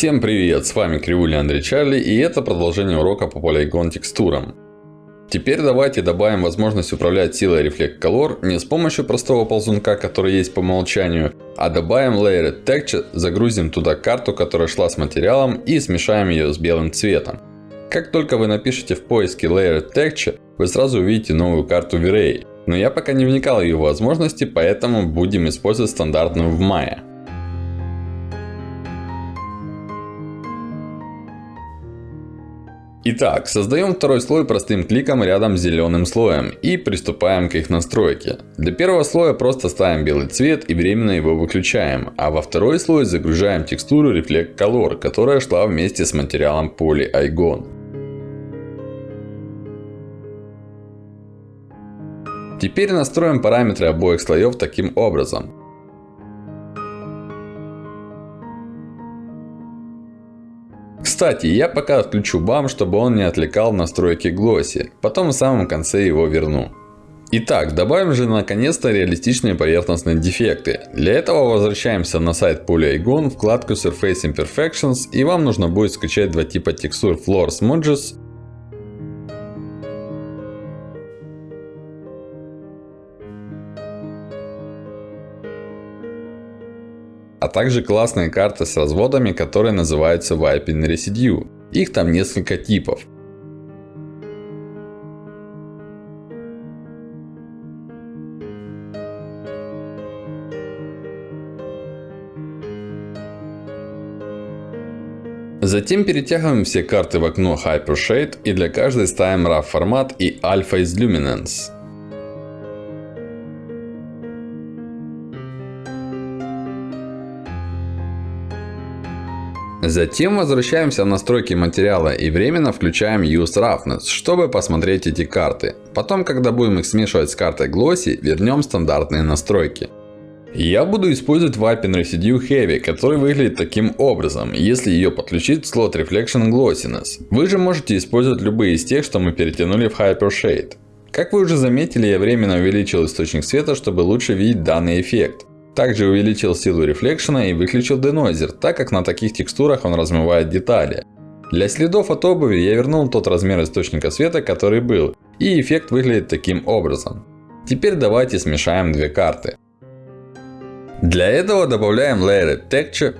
Всем привет, с вами Кривуля Андрей Чарли и это продолжение урока по Polygon текстурам. Теперь давайте добавим возможность управлять силой Reflect Color не с помощью простого ползунка, который есть по умолчанию, а добавим Layered Texture, загрузим туда карту, которая шла с материалом и смешаем ее с белым цветом. Как только вы напишите в поиске Layered Texture, вы сразу увидите новую карту V-Ray. Но я пока не вникал в ее возможности, поэтому будем использовать стандартную в Maya. Итак, создаем второй слой простым кликом рядом с зеленым слоем и приступаем к их настройке. Для первого слоя просто ставим белый цвет и временно его выключаем. А во второй слой загружаем текстуру Reflect Color, которая шла вместе с материалом Polyigon. Теперь настроим параметры обоих слоев таким образом. Кстати, я пока отключу BAM, чтобы он не отвлекал настройки Glossy. Потом в самом конце его верну. Итак, добавим же наконец-то реалистичные поверхностные дефекты. Для этого возвращаемся на сайт Polyigon, вкладку Surface Imperfections. И вам нужно будет скачать два типа текстур Floor Smudges а также классные карты с разводами, которые называются Wiping Residue. Их там несколько типов. Затем перетягиваем все карты в окно Hypershade и для каждой ставим RAW формат и Alpha из Luminance. Затем возвращаемся в настройки материала и временно включаем Use Roughness, чтобы посмотреть эти карты. Потом, когда будем их смешивать с картой Glossy, вернем стандартные настройки. Я буду использовать Vaping Residue Heavy, который выглядит таким образом, если ее подключить в слот Reflection Glossiness. Вы же можете использовать любые из тех, что мы перетянули в Hypershade. Как вы уже заметили, я временно увеличил источник света, чтобы лучше видеть данный эффект. Также увеличил силу рефлекшена и выключил денойзер, так как на таких текстурах он размывает детали. Для следов от обуви я вернул тот размер источника света, который был. И эффект выглядит таким образом. Теперь давайте смешаем две карты. Для этого добавляем Layered Texture.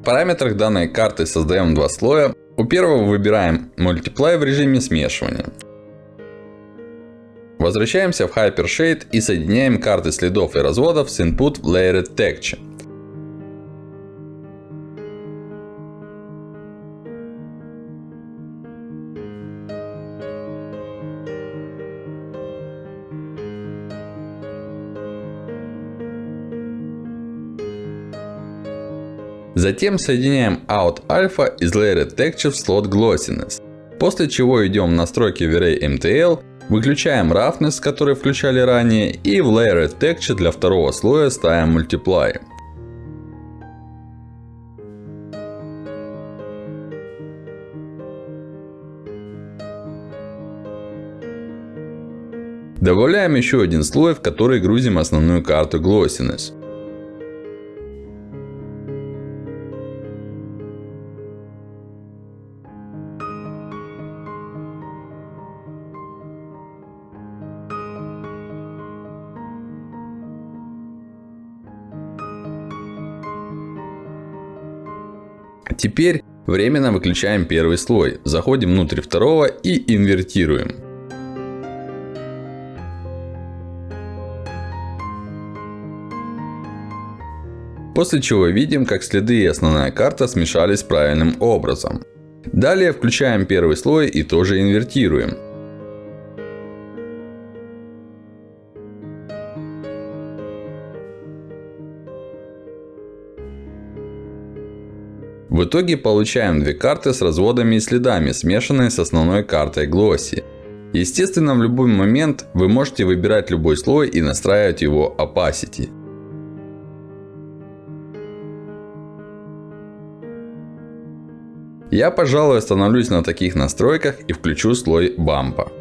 В параметрах данной карты создаем два слоя. У первого выбираем Multiply в режиме смешивания. Возвращаемся в Hypershade и соединяем карты следов и разводов с input в Layered Texture. Затем соединяем Out Alpha из Layered Texture в слот Glossiness. После чего идем в настройки V-Ray MTL Выключаем Roughness, который включали ранее. И в Layered Texture для второго слоя ставим Multiply. Добавляем еще один слой, в который грузим основную карту Glossiness. Теперь временно выключаем первый слой. Заходим внутрь второго и инвертируем. После чего видим, как следы и основная карта смешались правильным образом. Далее включаем первый слой и тоже инвертируем. В итоге получаем две карты с разводами и следами, смешанные с основной картой Glossy. Естественно, в любой момент вы можете выбирать любой слой и настраивать его opacity. Я, пожалуй, остановлюсь на таких настройках и включу слой бампа.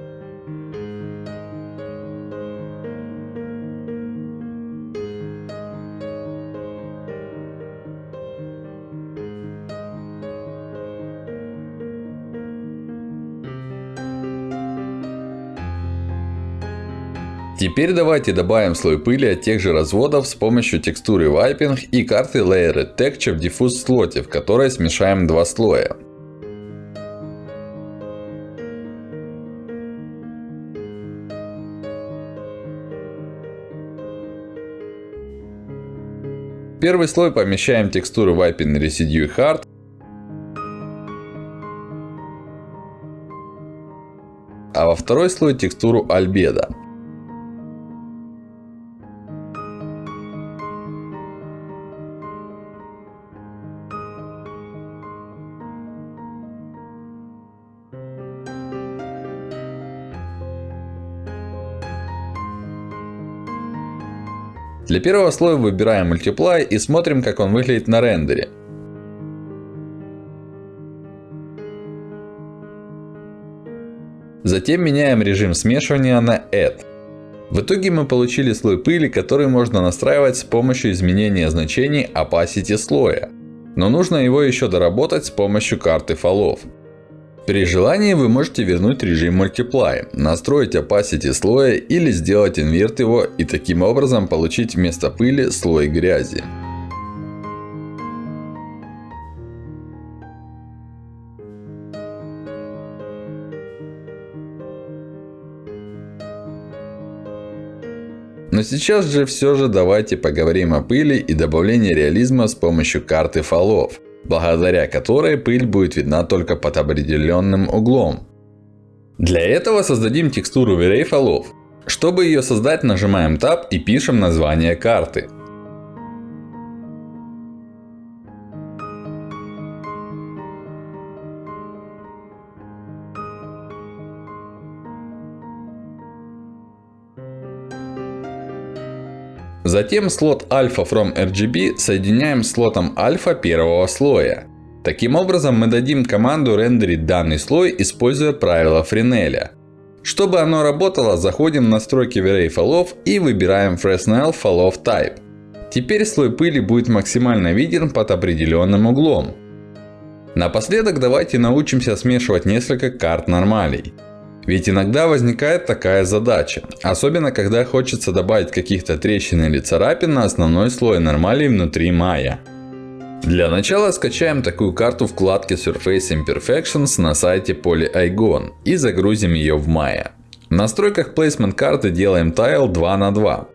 Теперь давайте добавим слой пыли от тех же разводов с помощью текстуры Wiping и карты Layered Texture в Diffuse слоте, в которой смешаем два слоя. первый слой помещаем текстуры Wiping Residue Hard. А во второй слой текстуру Albedo. Для первого слоя выбираем Multiply и смотрим, как он выглядит на рендере. Затем меняем режим смешивания на Add. В итоге мы получили слой пыли, который можно настраивать с помощью изменения значений opacity слоя. Но нужно его еще доработать с помощью карты фолов. При желании вы можете вернуть режим Multiply, настроить opacity слоя или сделать инверт его и таким образом получить вместо пыли слой грязи. Но сейчас же все же давайте поговорим о пыли и добавлении реализма с помощью карты фолов благодаря которой пыль будет видна только под определенным углом. Для этого создадим текстуру V-Ray фолов. Чтобы ее создать, нажимаем Tab и пишем название карты. Затем слот Alpha from RGB соединяем с слотом Alpha первого слоя. Таким образом мы дадим команду рендерить данный слой, используя правило Френеля. Чтобы оно работало, заходим в настройки V-Ray и выбираем Fresnel Follow Type. Теперь слой пыли будет максимально виден под определенным углом. Напоследок давайте научимся смешивать несколько карт нормалей. Ведь иногда возникает такая задача. Особенно, когда хочется добавить каких-то трещин или царапин на основной слой нормалей внутри Maya. Для начала скачаем такую карту вкладки Surface Imperfections на сайте PolyIgon и загрузим ее в Maya. В настройках Placement карты делаем Tile 2 на 2.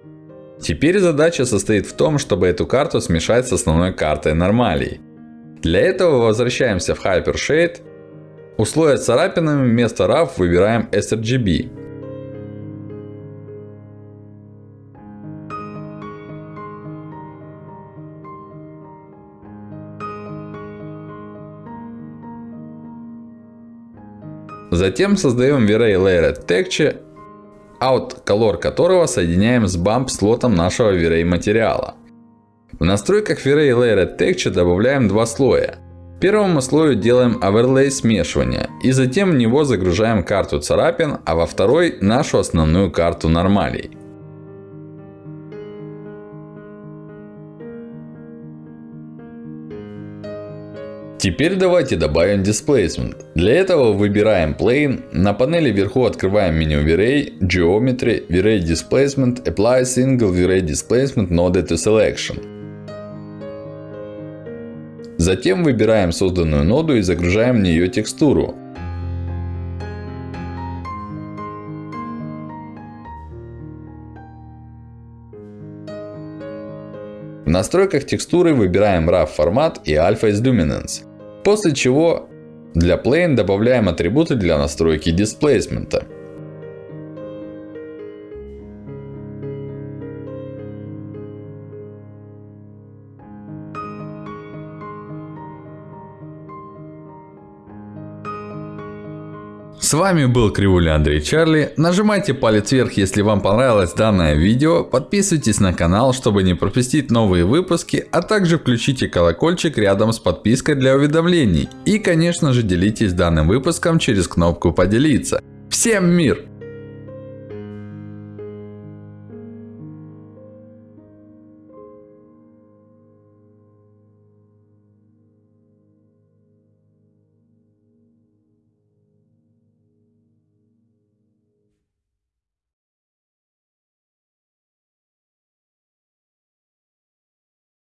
Теперь задача состоит в том, чтобы эту карту смешать с основной картой нормалей. Для этого возвращаемся в Hypershade у слоя с царапинами вместо RAW выбираем sRGB. Затем создаем V-Ray Layered Texture, out color которого соединяем с bump слотом нашего V-Ray материала. В настройках V-Ray Layered Texture добавляем два слоя. Первому слою делаем оверлей смешивания. И затем в него загружаем карту царапин, а во второй нашу основную карту нормалей. Теперь давайте добавим Displacement. Для этого выбираем Plane. На панели вверху открываем меню V-Ray, Geometry, V-Ray Displacement, Apply Single V-Ray Displacement Node to Selection. Затем выбираем созданную ноду и загружаем в нее текстуру. В настройках текстуры выбираем RAW формат и Alpha из Luminance. После чего для Plane добавляем атрибуты для настройки дисплейсмента. С вами был Кривуля Андрей Чарли. Нажимайте палец вверх, если вам понравилось данное видео. Подписывайтесь на канал, чтобы не пропустить новые выпуски. А также включите колокольчик рядом с подпиской для уведомлений. И конечно же делитесь данным выпуском через кнопку поделиться. Всем мир!